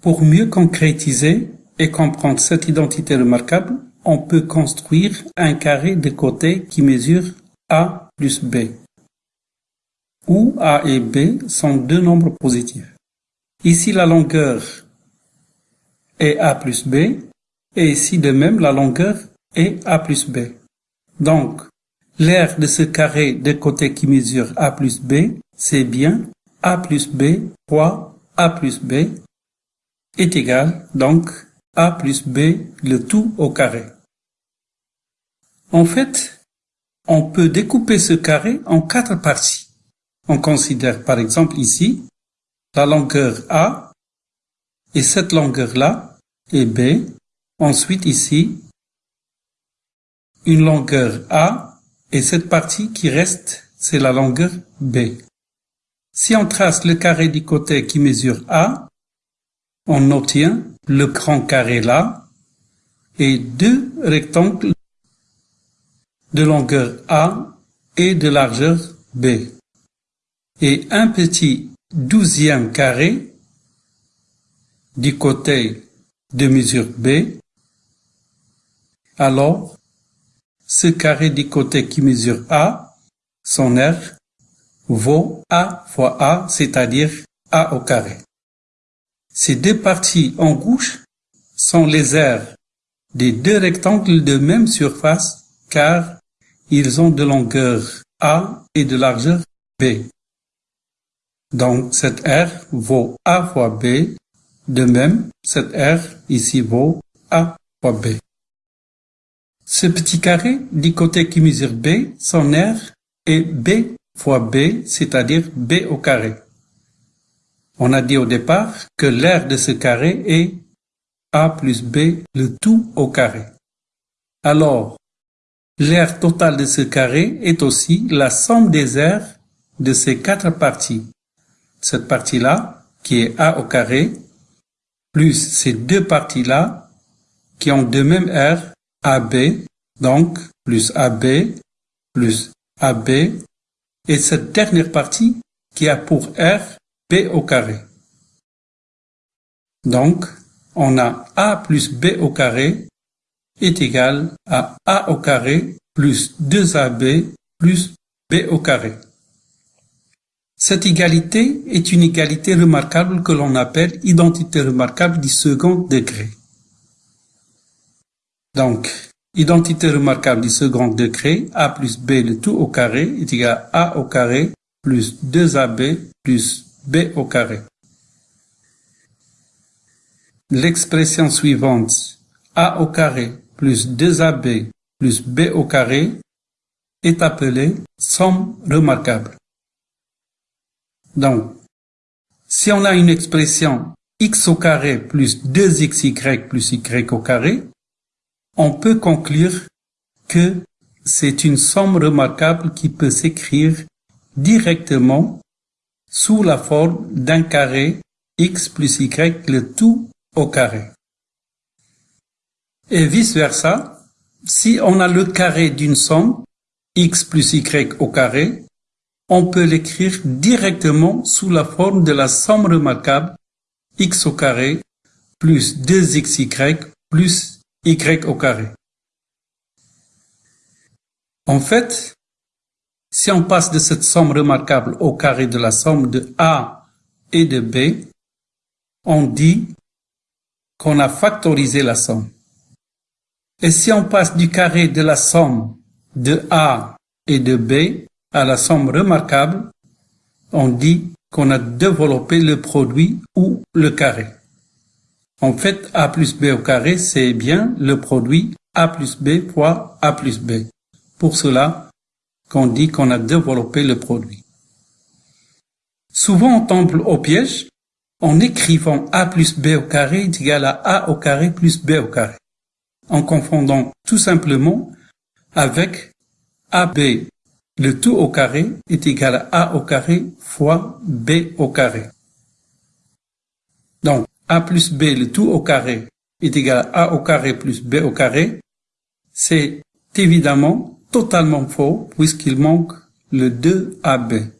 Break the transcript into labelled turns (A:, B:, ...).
A: Pour mieux concrétiser et comprendre cette identité remarquable, on peut construire un carré de côté qui mesure a plus b, où a et b sont deux nombres positifs. Ici, la longueur est a plus b, et ici de même, la longueur est a plus b. Donc, l'aire de ce carré de côté qui mesure a plus b, c'est bien a plus b fois a plus b est égal donc a plus b le tout au carré. En fait, on peut découper ce carré en quatre parties. On considère par exemple ici la longueur A et cette longueur-là est B. Ensuite ici, une longueur A et cette partie qui reste, c'est la longueur B. Si on trace le carré du côté qui mesure A, on obtient le grand carré là et deux rectangles de longueur A et de largeur B et un petit douzième carré du côté de mesure B, alors ce carré du côté qui mesure A, son R, vaut A fois A, c'est-à-dire A au carré. Ces deux parties en gauche sont les aires des deux rectangles de même surface car ils ont de longueur A et de largeur B. Donc cette R vaut A fois B, de même cette R ici vaut A fois B. Ce petit carré du côté qui mesure B, son R est B fois B, c'est-à-dire B au carré. On a dit au départ que l'aire de ce carré est A plus B, le tout au carré. Alors, l'aire totale de ce carré est aussi la somme des aires de ces quatre parties. Cette partie-là, qui est A au carré, plus ces deux parties-là, qui ont de même aire, AB, donc plus AB, plus AB, et cette dernière partie qui a pour R. Donc, on a A plus B au carré est égal à A au carré plus 2AB plus B au carré. Cette égalité est une égalité remarquable que l'on appelle identité remarquable du second degré. Donc, identité remarquable du second degré, a plus b le tout au carré est égal à a au carré plus 2ab plus b au carré. L'expression suivante, a au carré plus 2ab plus b au carré, est appelée somme remarquable. Donc, si on a une expression x au carré plus 2xy plus y au carré, on peut conclure que c'est une somme remarquable qui peut s'écrire directement sous la forme d'un carré x plus y le tout au carré. Et vice-versa, si on a le carré d'une somme x plus y au carré, on peut l'écrire directement sous la forme de la somme remarquable x au carré plus 2xy plus y au carré. En fait, si on passe de cette somme remarquable au carré de la somme de A et de B, on dit qu'on a factorisé la somme. Et si on passe du carré de la somme de A et de B à la somme remarquable, on dit qu'on a développé le produit ou le carré. En fait, A plus B au carré, c'est bien le produit A plus B fois A plus B. Pour cela qu'on dit qu'on a développé le produit. Souvent, on tombe au piège en écrivant A plus B au carré est égal à A au carré plus B au carré, en confondant tout simplement avec AB le tout au carré est égal à A au carré fois B au carré. Donc, A plus B le tout au carré est égal à A au carré plus B au carré. C'est évidemment totalement faux puisqu'il manque le 2AB.